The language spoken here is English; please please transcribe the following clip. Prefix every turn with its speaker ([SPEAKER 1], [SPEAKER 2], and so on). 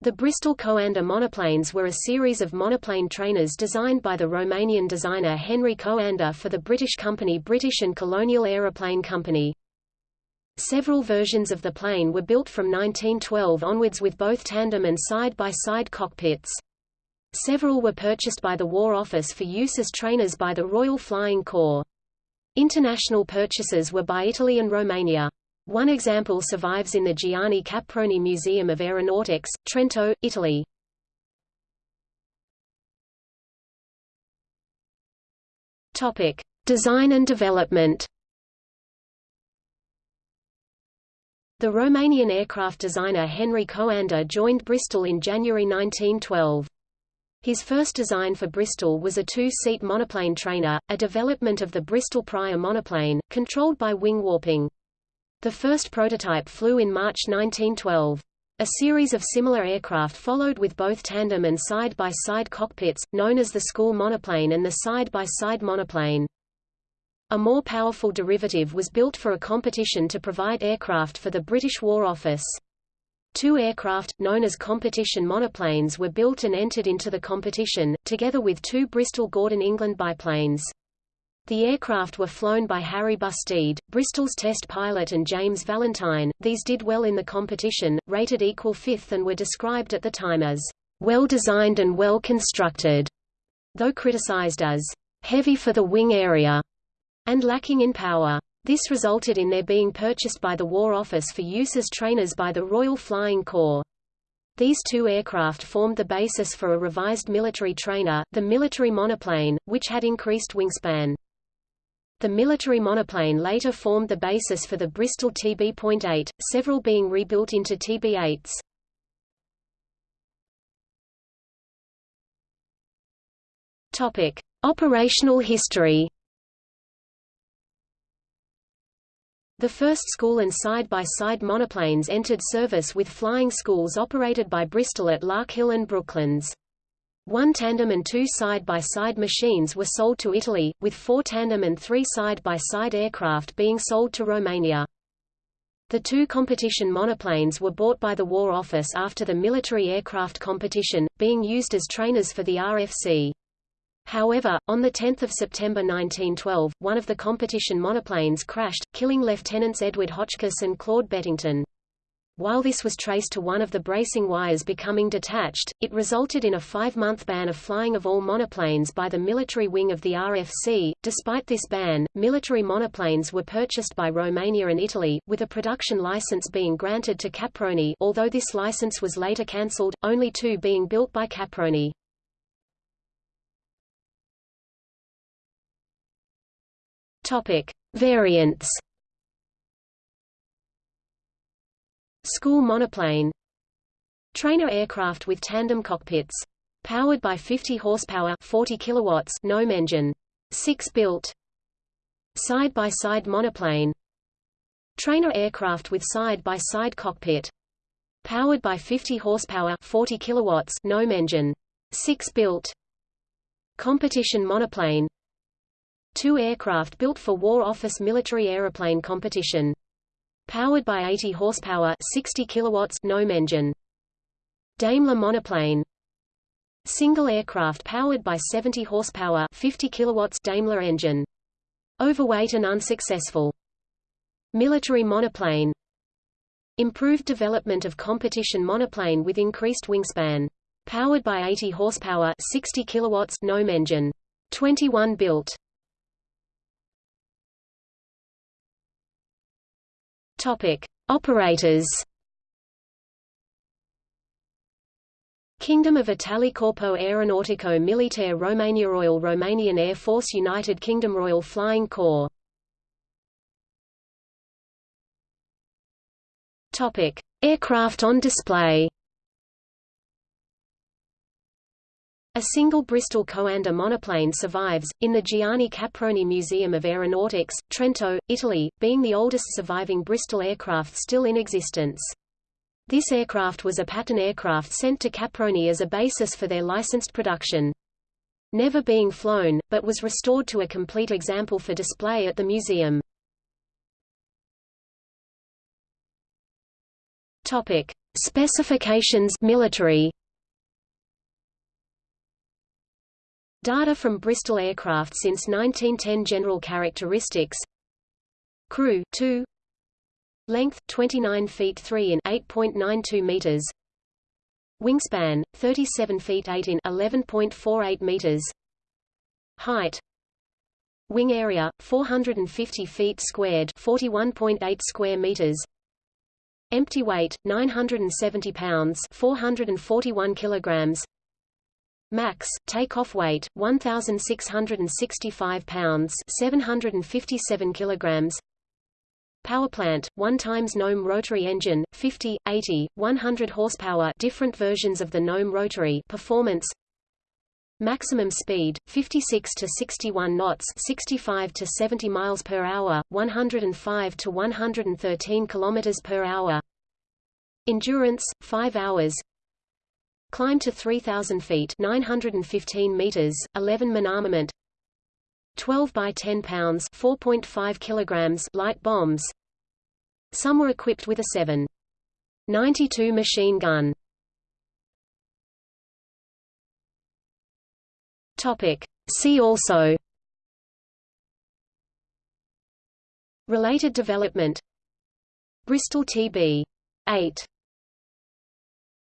[SPEAKER 1] The Bristol Coanda monoplanes were a series of monoplane trainers designed by the Romanian designer Henry Coanda for the British company British and Colonial Aeroplane Company. Several versions of the plane were built from 1912 onwards with both tandem and side-by-side -side cockpits. Several were purchased by the War Office for use as trainers by the Royal Flying Corps. International purchases were by Italy and Romania. One example survives in the Gianni Caproni Museum of Aeronautics, Trento, Italy. Topic: Design and development. The Romanian aircraft designer Henry Coanda joined Bristol in January 1912. His first design for Bristol was a two-seat monoplane trainer, a development of the Bristol Prier monoplane, controlled by wing warping. The first prototype flew in March 1912. A series of similar aircraft followed with both tandem and side-by-side -side cockpits, known as the school monoplane and the side-by-side -side monoplane. A more powerful derivative was built for a competition to provide aircraft for the British War Office. Two aircraft, known as competition monoplanes were built and entered into the competition, together with two Bristol Gordon England biplanes. The aircraft were flown by Harry Busteed, Bristol's test pilot and James Valentine. These did well in the competition, rated equal fifth and were described at the time as well designed and well constructed, though criticized as heavy for the wing area and lacking in power. This resulted in their being purchased by the War Office for use as trainers by the Royal Flying Corps. These two aircraft formed the basis for a revised military trainer, the military monoplane, which had increased wingspan. The military monoplane later formed the basis for the Bristol TB.8, several being rebuilt into TB8s. Topic: Operational history. The first school and side-by-side -side monoplanes entered service with flying schools operated by Bristol at Larkhill and Brooklands. One tandem and two side-by-side -side machines were sold to Italy, with four tandem and three side-by-side -side aircraft being sold to Romania. The two competition monoplanes were bought by the War Office after the military aircraft competition, being used as trainers for the RFC. However, on 10 September 1912, one of the competition monoplanes crashed, killing Lieutenants Edward Hotchkiss and Claude Bettington. While this was traced to one of the bracing wires becoming detached, it resulted in a five-month ban of flying of all monoplanes by the military wing of the RFC. Despite this ban, military monoplanes were purchased by Romania and Italy, with a production license being granted to Caproni although this license was later cancelled, only two being built by Caproni. Topic: Variants. School monoplane. Trainer aircraft with tandem cockpits. Powered by 50 horsepower 40 kilowatts gnome engine. 6 built. Side-by-side -side monoplane. Trainer aircraft with side-by-side -side cockpit. Powered by 50 horsepower 40 kilowatts gnome engine. 6 built. Competition monoplane Two aircraft built for War Office military aeroplane competition. Powered by 80 horsepower 60 kilowatts gnome engine. Daimler monoplane Single aircraft powered by 70 horsepower 50 kilowatts Daimler engine. Overweight and unsuccessful. Military monoplane Improved development of competition monoplane with increased wingspan. Powered by 80 horsepower 60 kilowatts gnome engine. 21 built. Topic: Operators. Kingdom of Italy Corpo Aeronautico Militare Romania Royal Romanian Air Force United Kingdom Royal Flying Corps Topic: Aircraft on display. A single Bristol Coanda monoplane survives, in the Gianni Caproni Museum of Aeronautics, Trento, Italy, being the oldest surviving Bristol aircraft still in existence. This aircraft was a pattern aircraft sent to Caproni as a basis for their licensed production. Never being flown, but was restored to a complete example for display at the museum. Topic: Specifications military. Data from Bristol aircraft since 1910 General characteristics. Crew 2 Length 29 feet 3 in 8.92 meters. Wingspan 37 feet 8 in 11.48 meters. Height. Wing area 450 feet squared 41.8 square meters. Empty weight 970 pounds 441 kilograms Max takeoff weight 1665 pounds 757 kilograms Powerplant 1 times Gnome rotary engine 50 80 100 horsepower different versions of the Gnome rotary performance Maximum speed 56 to 61 knots, 65 to 70 miles per hour, 105 to 113 kilometers per hour. Endurance 5 hours. Climb to 3000 feet, 915 meters, 11 min armament. 12 by 10 pounds, 4.5 kilograms light bombs. Some were equipped with a 7.92 machine gun. Topic. See also Related development Bristol TB 8